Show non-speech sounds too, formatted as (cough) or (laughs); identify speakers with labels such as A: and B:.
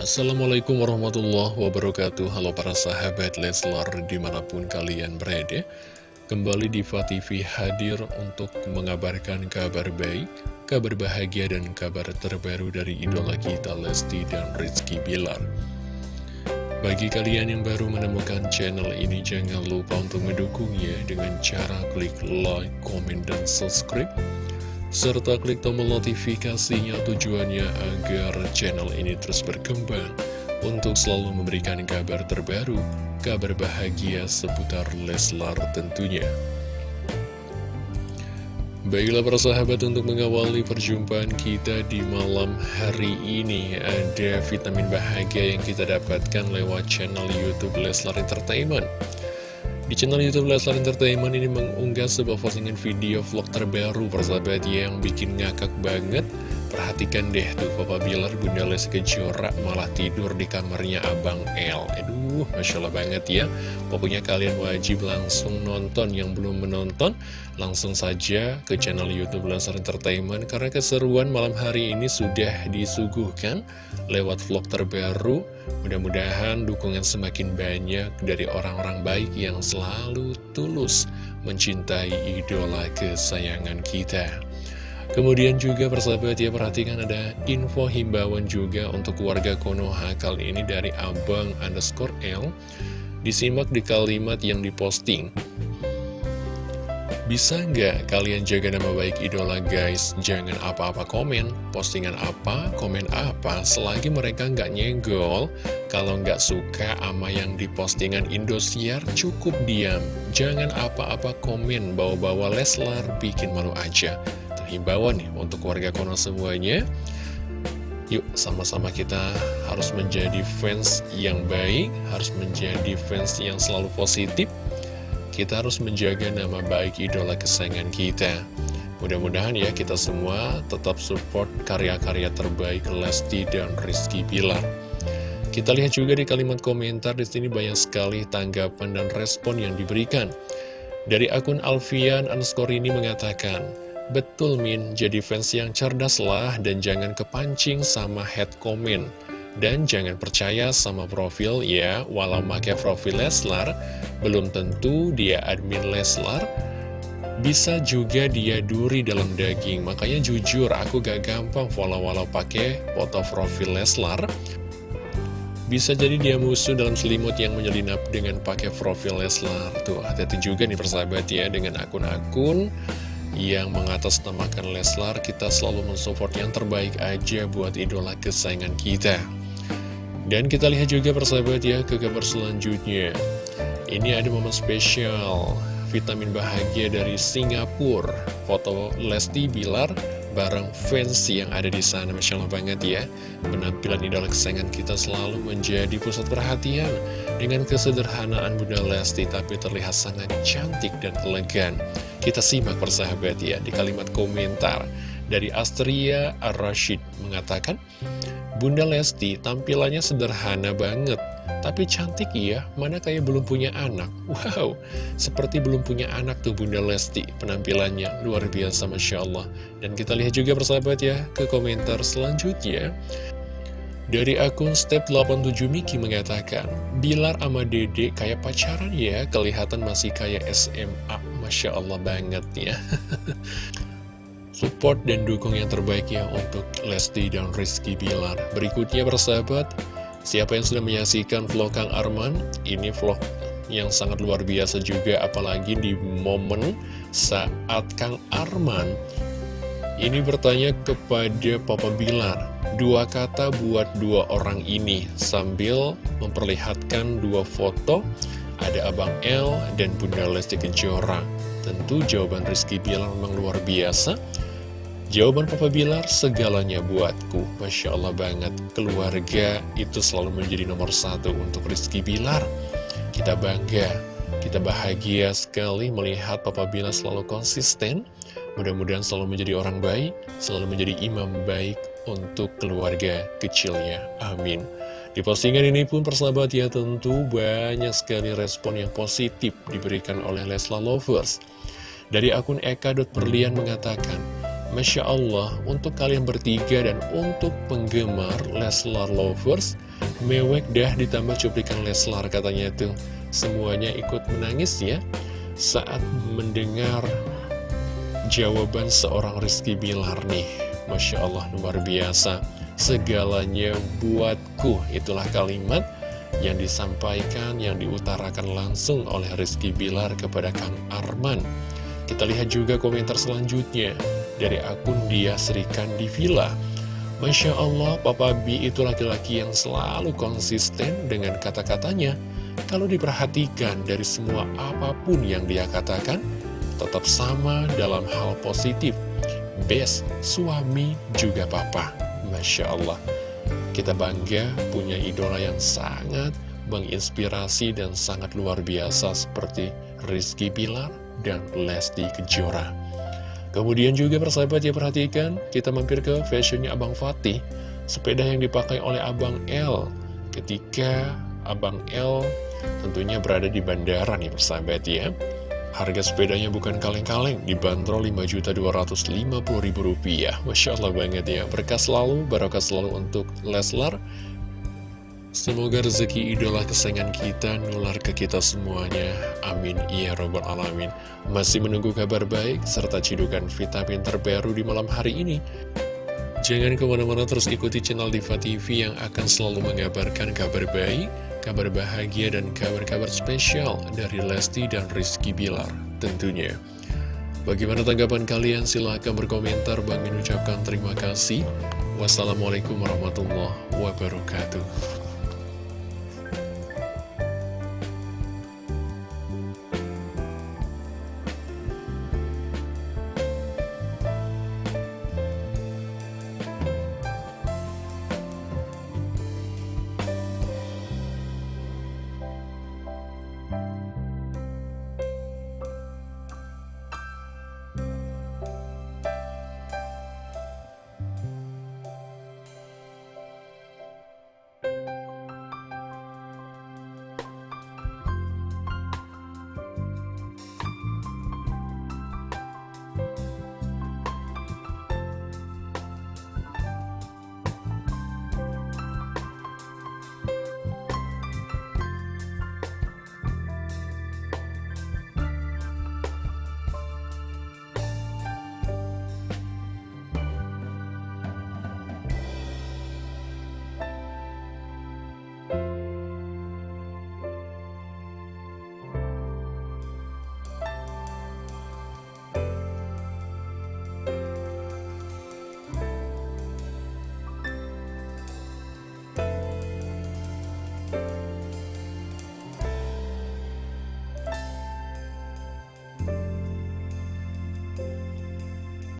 A: Assalamualaikum warahmatullahi wabarakatuh. Halo para sahabat Leslar di mana pun kalian berada. Kembali di TV hadir untuk mengabarkan kabar baik Kabar bahagia dan kabar terbaru dari idola kita Lesti dan Rizky Bilar. Bagi kalian yang baru menemukan channel ini Jangan lupa untuk mendukungnya dengan cara klik like, komen, dan subscribe serta klik tombol notifikasinya tujuannya agar channel ini terus berkembang untuk selalu memberikan kabar terbaru, kabar bahagia seputar Leslar tentunya. Baiklah para sahabat untuk mengawali perjumpaan kita di malam hari ini Ada vitamin bahagia yang kita dapatkan lewat channel Youtube Leslar Entertainment di channel Youtube Leslar Entertainment ini mengunggah sebuah postingan video vlog terbaru persahabat yang bikin ngakak banget. Perhatikan deh tuh Papa Bilar Bunda Les Kejora malah tidur di kamarnya Abang L Masya Allah banget ya. Pokoknya kalian wajib langsung nonton. Yang belum menonton Langsung saja ke channel Youtube Leslar Entertainment. Karena keseruan malam hari ini sudah disuguhkan lewat vlog terbaru. Mudah-mudahan dukungan semakin banyak dari orang-orang baik yang selalu tulus mencintai idola kesayangan kita Kemudian juga persahabat ya perhatikan ada info himbauan juga untuk warga Konoha kali ini dari abang underscore L. Disimak di kalimat yang diposting. Bisa nggak kalian jaga nama baik idola guys? Jangan apa-apa komen, postingan apa, komen apa Selagi mereka nggak nyenggol. Kalau nggak suka sama yang di postingan Indosiar cukup diam. Jangan apa-apa komen bawa-bawa Leslar bikin malu aja himbauan nih untuk warga Kono semuanya. Yuk sama-sama kita harus menjadi fans yang baik Harus menjadi fans yang selalu positif. Kita harus menjaga nama baik idola kesayangan kita. Mudah-mudahan ya kita semua tetap support karya-karya terbaik Lesti dan Rizky Bilar. Kita lihat juga di kalimat komentar di sini banyak sekali tanggapan dan respon yang diberikan. Dari akun Alfian underscore ini mengatakan, Betul Min, jadi fans yang cerdas lah dan jangan kepancing sama head comment. Dan jangan percaya sama profil ya, walau pakai profil Leslar, belum tentu dia admin Leslar, bisa juga dia duri dalam daging. Makanya jujur, aku gak gampang follow walau pakai foto profil Leslar. Bisa jadi dia musuh dalam selimut yang menyelinap dengan pakai profil Leslar. Tuh, hati-hati juga nih persahabat ya dengan akun-akun yang mengatasnamakan Leslar, kita selalu mensupport yang terbaik aja buat idola kesayangan kita. Dan kita lihat juga persahabat ya ke kabar selanjutnya. Ini ada momen spesial, vitamin bahagia dari Singapura. Foto Lesti Bilar bareng fans yang ada di sana Masya Allah banget ya penampilan idola kesayangan kita selalu menjadi pusat perhatian dengan kesederhanaan Bunda Lesti tapi terlihat sangat cantik dan elegan kita simak persahabat ya di kalimat komentar dari Astria Ar-Rashid mengatakan Bunda Lesti tampilannya sederhana banget tapi cantik ya, mana kayak belum punya anak? Wow, seperti belum punya anak tuh Bunda Lesti. Penampilannya luar biasa Masya Allah. Dan kita lihat juga persahabat ya ke komentar selanjutnya. Dari akun Step 87 Miki mengatakan, Bilar sama Dede kayak pacaran ya, kelihatan masih kayak SMA. Masya Allah banget ya. (laughs) Support dan dukung yang terbaik ya untuk Lesti dan Rizky Bilar. Berikutnya bersahabat, Siapa yang sudah menyaksikan vlog Kang Arman? Ini vlog yang sangat luar biasa juga apalagi di momen saat Kang Arman ini bertanya kepada Papa Bilar dua kata buat dua orang ini sambil memperlihatkan dua foto ada Abang L dan Bunda Lesti Kejora tentu jawaban Rizky Bilar memang luar biasa Jawaban Papa Bilar, segalanya buatku. Masya Allah banget, keluarga itu selalu menjadi nomor satu untuk Rizky Bilar. Kita bangga, kita bahagia sekali melihat Papa Bilar selalu konsisten. Mudah-mudahan selalu menjadi orang baik, selalu menjadi imam baik untuk keluarga kecilnya. Amin. Di postingan ini pun persahabat ya tentu banyak sekali respon yang positif diberikan oleh Lesla Lovers. Dari akun eka.perlian mengatakan, Masya Allah, untuk kalian bertiga dan untuk penggemar Leslar Lovers, mewek dah ditambah cuplikan Leslar katanya tuh. Semuanya ikut menangis ya, saat mendengar jawaban seorang Rizky Bilar nih. Masya Allah, luar biasa. Segalanya buatku, itulah kalimat yang disampaikan, yang diutarakan langsung oleh Rizky Bilar kepada Kang Arman. Kita lihat juga komentar selanjutnya dari akun dia Serikan di Villa. Masya Allah, Papa B itu laki-laki yang selalu konsisten dengan kata-katanya. Kalau diperhatikan dari semua apa pun yang dia katakan, tetap sama dalam hal positif. Best, suami juga papa. Masya Allah. Kita bangga punya idola yang sangat menginspirasi dan sangat luar biasa seperti Rizky Bilar dan Lesti Kejora. Kemudian juga persahabat ya perhatikan, kita mampir ke fashionnya Abang Fatih, sepeda yang dipakai oleh Abang L ketika Abang L tentunya berada di bandara nih persahabat ya. Harga sepedanya bukan kaleng-kaleng, dibanderol Rp5.250.000. Masya Allah banget ya, berkah selalu, barokah selalu untuk Leslar. Semoga rezeki idola kesayangan kita nular ke kita semuanya. Amin. Ya Robbal Alamin. Masih menunggu kabar baik serta cidukan vitamin terbaru di malam hari ini. Jangan ke mana-mana terus ikuti channel Diva TV yang akan selalu mengabarkan kabar baik, kabar bahagia, dan kabar-kabar spesial dari Lesti dan Rizky Bilar tentunya. Bagaimana tanggapan kalian? Silahkan berkomentar. Bang ucapkan terima kasih. Wassalamualaikum warahmatullahi wabarakatuh.